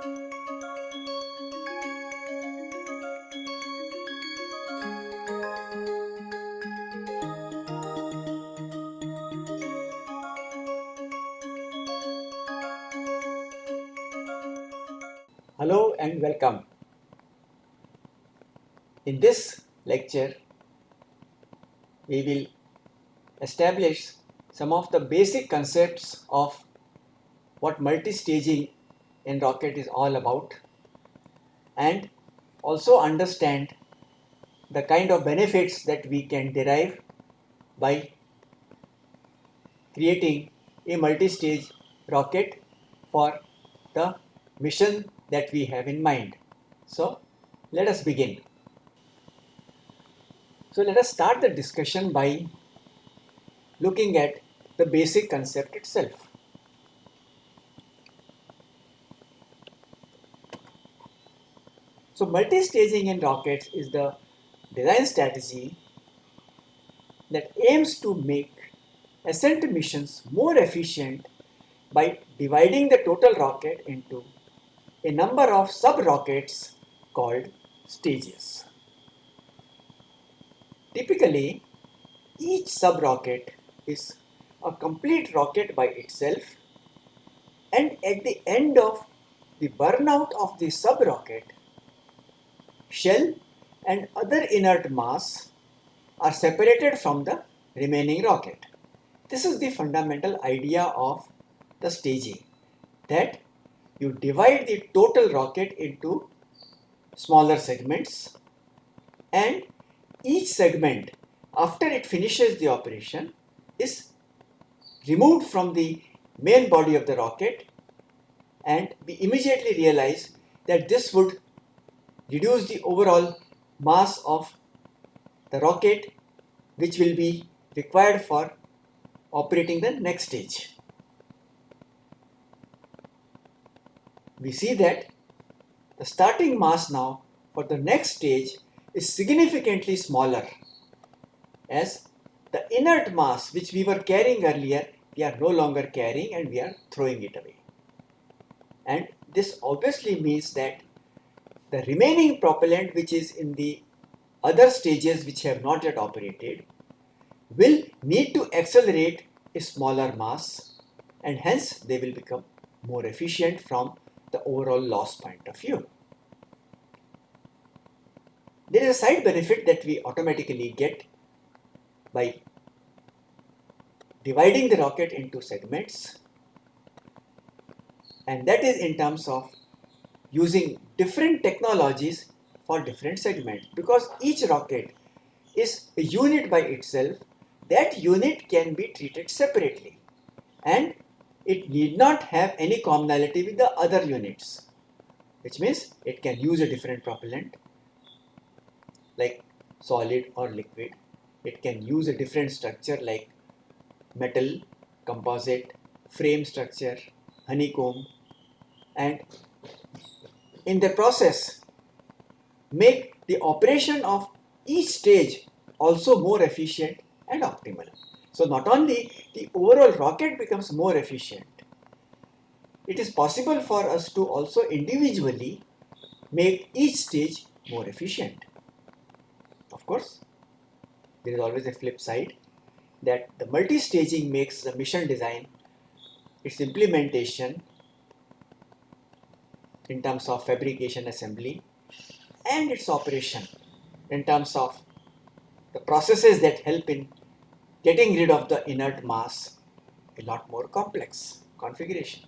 Hello and welcome. In this lecture, we will establish some of the basic concepts of what multi-staging in rocket is all about and also understand the kind of benefits that we can derive by creating a multi-stage rocket for the mission that we have in mind. So let us begin. So let us start the discussion by looking at the basic concept itself. So multi-staging in rockets is the design strategy that aims to make ascent missions more efficient by dividing the total rocket into a number of sub-rockets called stages. Typically, each sub-rocket is a complete rocket by itself and at the end of the burnout of the sub-rocket, shell and other inert mass are separated from the remaining rocket. This is the fundamental idea of the staging that you divide the total rocket into smaller segments and each segment after it finishes the operation is removed from the main body of the rocket and we immediately realize that this would reduce the overall mass of the rocket which will be required for operating the next stage. we see that the starting mass now for the next stage is significantly smaller as the inert mass which we were carrying earlier we are no longer carrying and we are throwing it away. And this obviously means that the remaining propellant which is in the other stages which have not yet operated will need to accelerate a smaller mass and hence they will become more efficient from the overall loss point of view. There is a side benefit that we automatically get by dividing the rocket into segments and that is in terms of using different technologies for different segments because each rocket is a unit by itself. That unit can be treated separately. And it need not have any commonality with the other units. Which means it can use a different propellant. Like solid or liquid. It can use a different structure like metal composite frame structure honeycomb and in the process make the operation of each stage also more efficient and optimal so not only the overall rocket becomes more efficient, it is possible for us to also individually make each stage more efficient. Of course, there is always a flip side that the multi-staging makes the mission design, its implementation in terms of fabrication assembly and its operation in terms of the processes that help in getting rid of the inert mass a lot more complex configuration.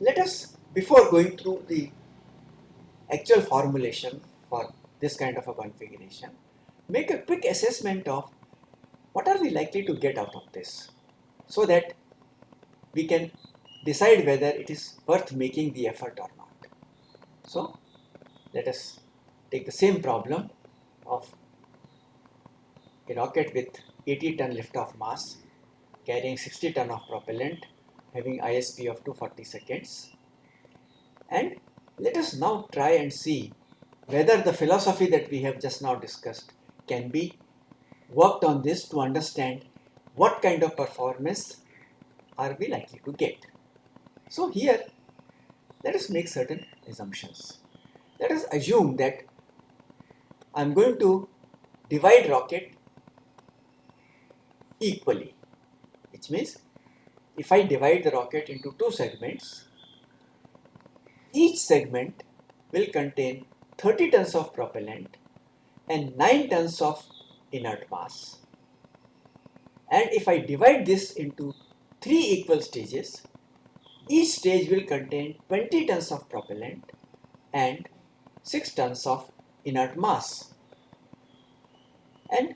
Let us, before going through the actual formulation for this kind of a configuration, make a quick assessment of what are we likely to get out of this so that we can decide whether it is worth making the effort or not. So let us take the same problem of a rocket with 80 ton liftoff mass carrying 60 ton of propellant having ISP of 240 seconds and let us now try and see whether the philosophy that we have just now discussed can be worked on this to understand what kind of performance are we likely to get. So here, let us make certain assumptions. Let us assume that I am going to divide rocket equally, which means if I divide the rocket into two segments, each segment will contain 30 tons of propellant and 9 tons of inert mass. And if I divide this into three equal stages, each stage will contain 20 tons of propellant and 6 tons of inert mass. And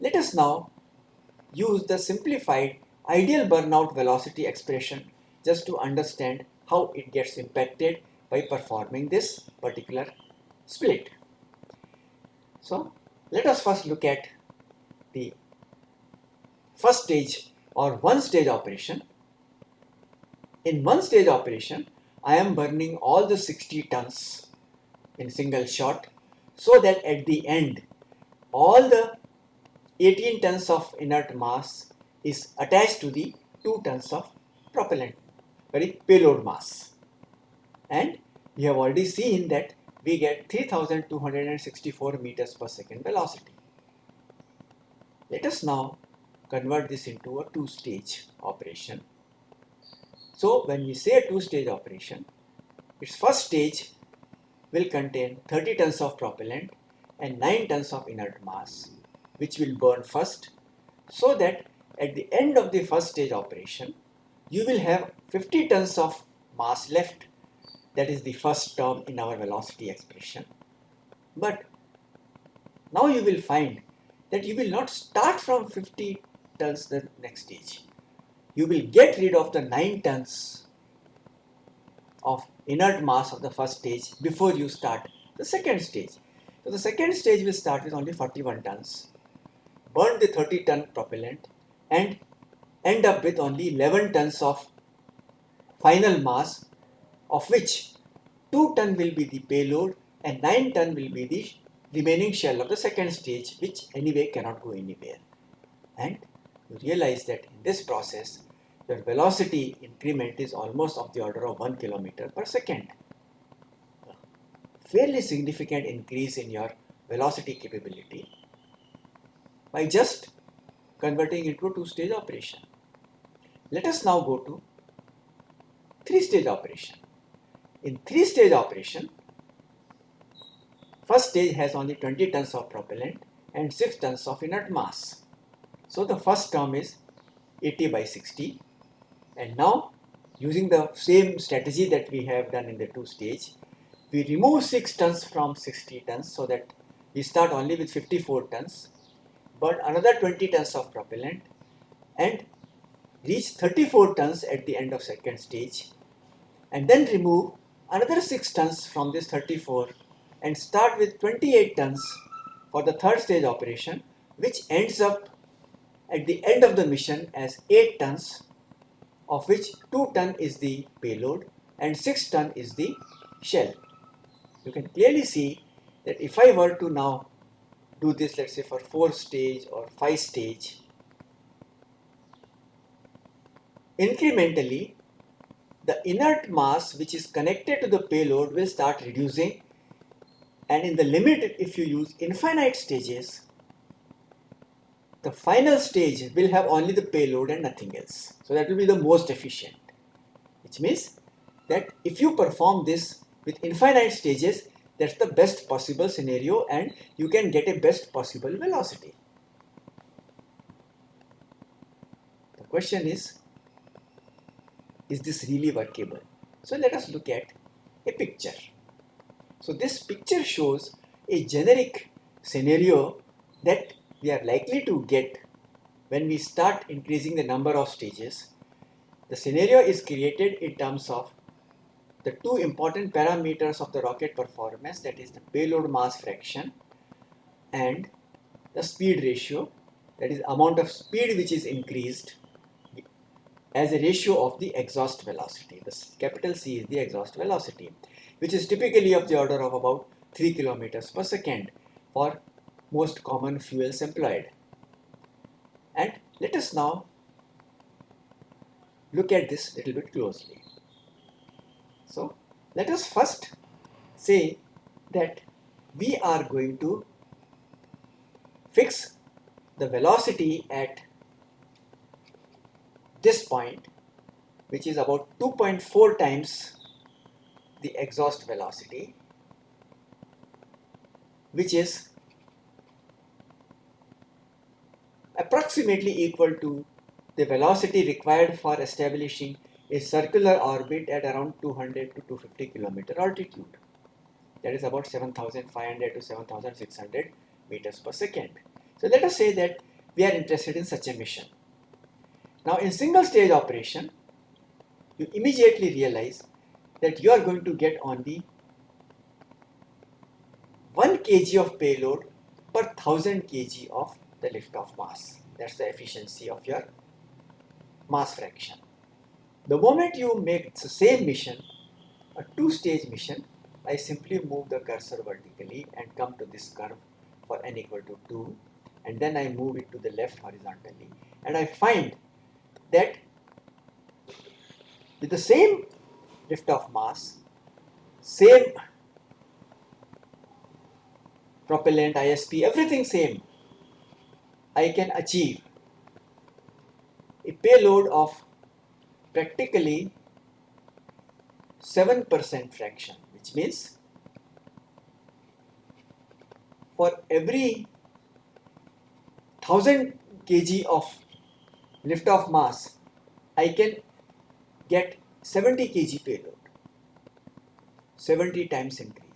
let us now use the simplified ideal burnout velocity expression just to understand how it gets impacted by performing this particular split. So let us first look at the first stage or one stage operation. In one stage operation, I am burning all the 60 tons in single shot so that at the end all the 18 tons of inert mass is attached to the 2 tons of propellant, very payload mass. And we have already seen that we get 3264 meters per second velocity. Let us now convert this into a two-stage operation. So when we say a two-stage operation, its first stage will contain 30 tons of propellant and 9 tons of inert mass which will burn first so that at the end of the first stage operation you will have 50 tons of mass left that is the first term in our velocity expression. But now you will find that you will not start from 50 tons the next stage. You will get rid of the 9 tons of inert mass of the first stage before you start the second stage. So the second stage will start with only 41 tons, burn the 30 ton propellant and end up with only 11 tons of final mass of which 2 ton will be the payload and 9 ton will be the remaining shell of the second stage which anyway cannot go anywhere. And you realize that in this process the velocity increment is almost of the order of 1 kilometer per second. Fairly significant increase in your velocity capability by just converting into a two-stage operation. Let us now go to three-stage operation. In three-stage operation, first stage has only 20 tons of propellant and 6 tons of inert mass. So the first term is 80 by 60 and now using the same strategy that we have done in the two stage, we remove 6 tons from 60 tons so that we start only with 54 tons, but another 20 tons of propellant and reach 34 tons at the end of second stage and then remove another 6 tons from this 34 and start with 28 tons for the third stage operation which ends up at the end of the mission as 8 tons of which 2 ton is the payload and 6 ton is the shell. You can clearly see that if I were to now do this let's say for 4 stage or 5 stage incrementally the inert mass which is connected to the payload will start reducing and in the limit if you use infinite stages the final stage will have only the payload and nothing else so that will be the most efficient which means that if you perform this with infinite stages that's the best possible scenario and you can get a best possible velocity the question is is this really workable? So let us look at a picture. So this picture shows a generic scenario that we are likely to get when we start increasing the number of stages. The scenario is created in terms of the two important parameters of the rocket performance that is the payload mass fraction and the speed ratio that is amount of speed which is increased as a ratio of the exhaust velocity. The capital C is the exhaust velocity, which is typically of the order of about 3 kilometers per second for most common fuels employed. And let us now look at this little bit closely. So let us first say that we are going to fix the velocity at this point which is about 2.4 times the exhaust velocity which is approximately equal to the velocity required for establishing a circular orbit at around 200 to 250 kilometer altitude. That is about 7500 to 7600 meters per second. So let us say that we are interested in such a mission. Now in single stage operation, you immediately realize that you are going to get only 1 kg of payload per 1000 kg of the lift off mass. That's the efficiency of your mass fraction. The moment you make the same mission, a two-stage mission, I simply move the cursor vertically and come to this curve for n equal to 2 and then I move it to the left horizontally and I find that with the same lift off mass, same propellant, ISP, everything same, I can achieve. A payload of practically 7% fraction which means for every 1000 kg of lift off mass I can get 70 kg payload. 70 times increase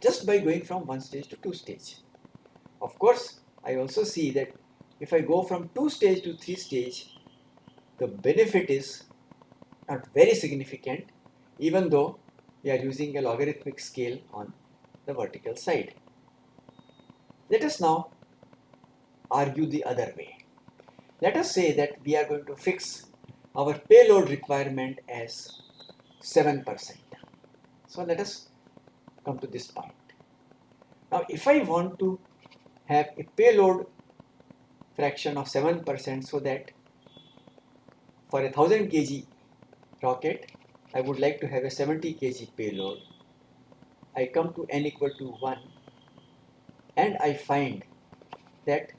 just by going from one stage to two stage of course I also see that if I go from two stage to three stage, the benefit is not very significant even though we are using a logarithmic scale on the vertical side. Let us now argue the other way. Let us say that we are going to fix our payload requirement as 7%. So let us come to this point. Now if I want to have a payload fraction of 7% so that for a 1000 kg rocket I would like to have a 70 kg payload. I come to n equal to 1 and I find that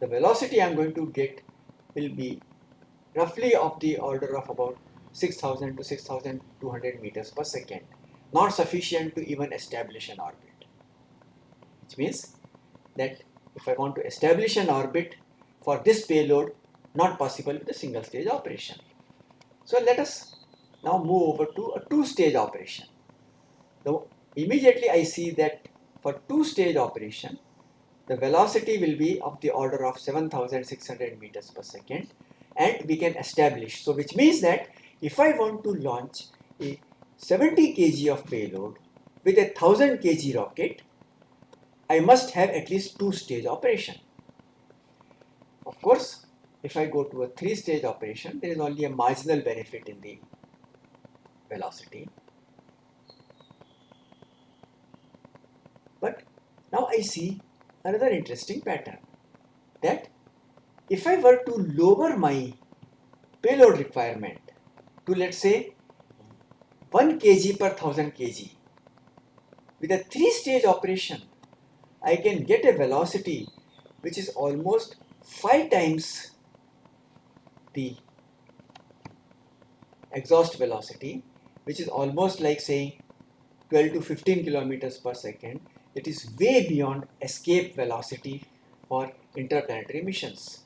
the velocity I am going to get will be roughly of the order of about 6000 to 6200 meters per second not sufficient to even establish an orbit which means that if I want to establish an orbit for this payload, not possible with a single stage operation. So let us now move over to a two stage operation. So immediately I see that for two stage operation, the velocity will be of the order of 7600 meters per second and we can establish. So which means that if I want to launch a 70 kg of payload with a 1000 kg rocket, I must have at least two stage operation. Of course, if I go to a three stage operation, there is only a marginal benefit in the velocity. But now I see another interesting pattern that if I were to lower my payload requirement to let's say 1 kg per 1000 kg. With a three stage operation I can get a velocity which is almost 5 times the exhaust velocity which is almost like saying 12 to 15 kilometers per second. It is way beyond escape velocity for interplanetary missions.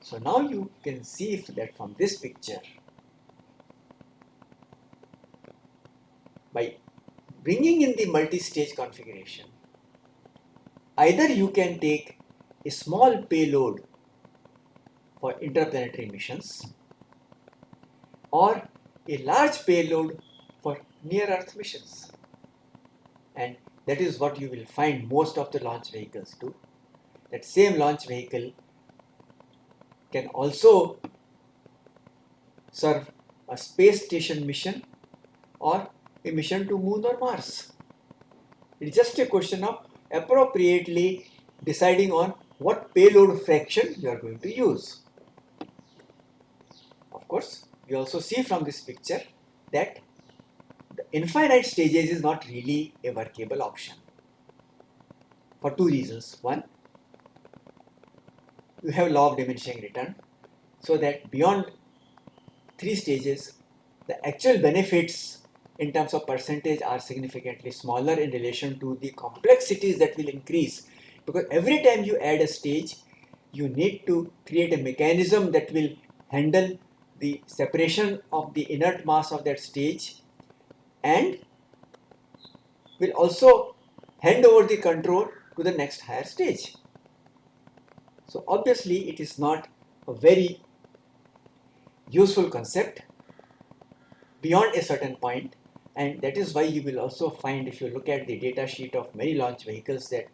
So now you can see that from this picture by bringing in the multi-stage configuration Either you can take a small payload for interplanetary missions or a large payload for near earth missions. And that is what you will find most of the launch vehicles do. That same launch vehicle can also serve a space station mission or a mission to moon or mars it's just a question of appropriately deciding on what payload fraction you are going to use. Of course, we also see from this picture that the infinite stages is not really a workable option for two reasons. One, you have law of diminishing return so that beyond three stages, the actual benefits in terms of percentage are significantly smaller in relation to the complexities that will increase because every time you add a stage, you need to create a mechanism that will handle the separation of the inert mass of that stage and will also hand over the control to the next higher stage. So obviously it is not a very useful concept beyond a certain point and that is why you will also find if you look at the data sheet of many launch vehicles that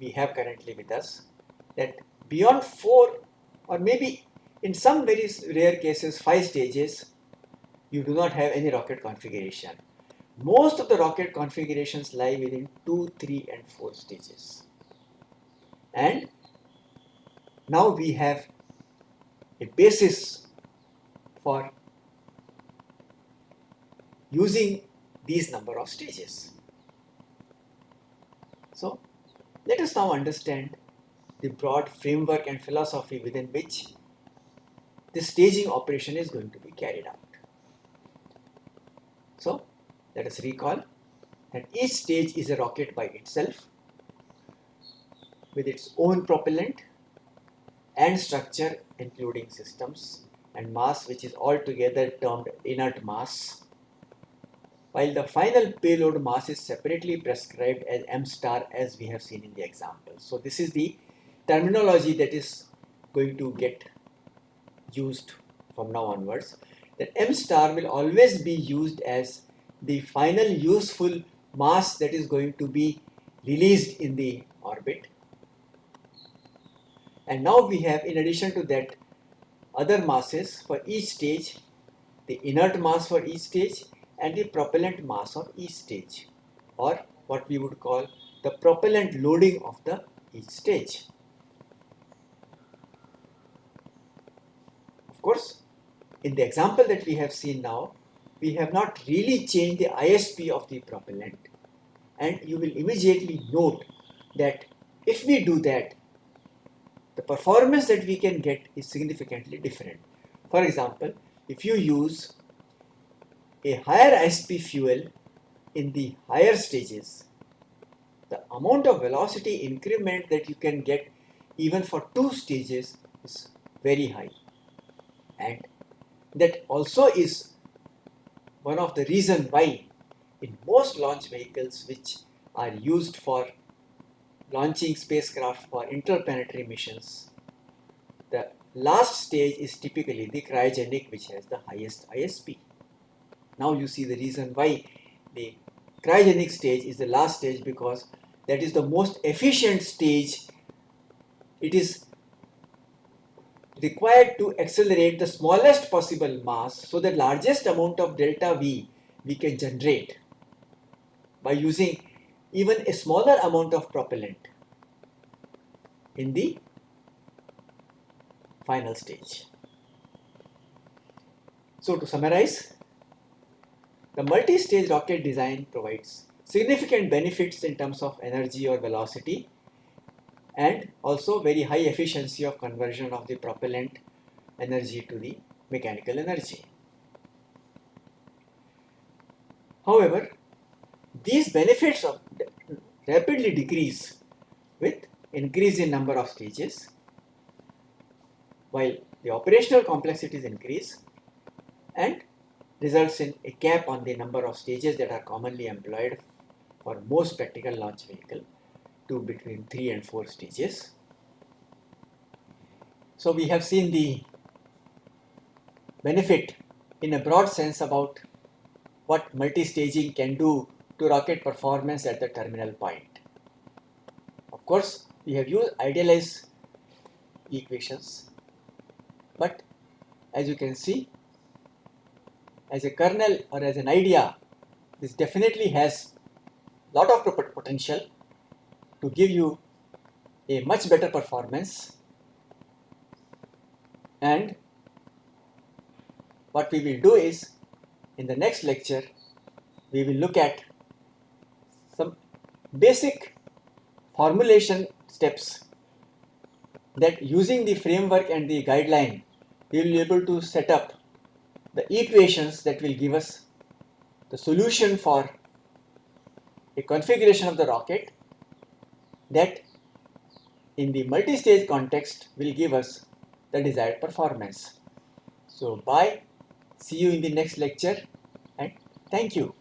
we have currently with us that beyond four or maybe in some very rare cases five stages you do not have any rocket configuration. Most of the rocket configurations lie within 2, 3 and 4 stages. And now we have a basis for using these number of stages. So let us now understand the broad framework and philosophy within which the staging operation is going to be carried out. So let us recall that each stage is a rocket by itself with its own propellant and structure including systems and mass which is altogether termed inert mass while the final payload mass is separately prescribed as m star as we have seen in the example. So this is the terminology that is going to get used from now onwards that m star will always be used as the final useful mass that is going to be released in the orbit. And now we have in addition to that other masses for each stage, the inert mass for each stage and the propellant mass of each stage or what we would call the propellant loading of the each stage. Of course, in the example that we have seen now, we have not really changed the ISP of the propellant and you will immediately note that if we do that the performance that we can get is significantly different. For example, if you use a higher ISP fuel in the higher stages, the amount of velocity increment that you can get even for two stages is very high and that also is one of the reason why in most launch vehicles which are used for launching spacecraft for interplanetary missions, the last stage is typically the cryogenic which has the highest ISP. Now you see the reason why the cryogenic stage is the last stage because that is the most efficient stage. It is required to accelerate the smallest possible mass so the largest amount of delta V we can generate by using even a smaller amount of propellant in the final stage. So to summarize, the multi-stage rocket design provides significant benefits in terms of energy or velocity and also very high efficiency of conversion of the propellant energy to the mechanical energy. However, these benefits of rapidly decrease with increase in number of stages while the operational complexities increase and results in a cap on the number of stages that are commonly employed for most practical launch vehicle to between 3 and 4 stages. So we have seen the benefit in a broad sense about what multi-staging can do to rocket performance at the terminal point. Of course, we have used idealized equations, but as you can see, as a kernel or as an idea, this definitely has lot of potential to give you a much better performance. And what we will do is in the next lecture we will look at some basic formulation steps that using the framework and the guideline we will be able to set up the equations that will give us the solution for a configuration of the rocket that in the multi-stage context will give us the desired performance. So bye, see you in the next lecture and thank you.